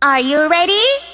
Are you ready?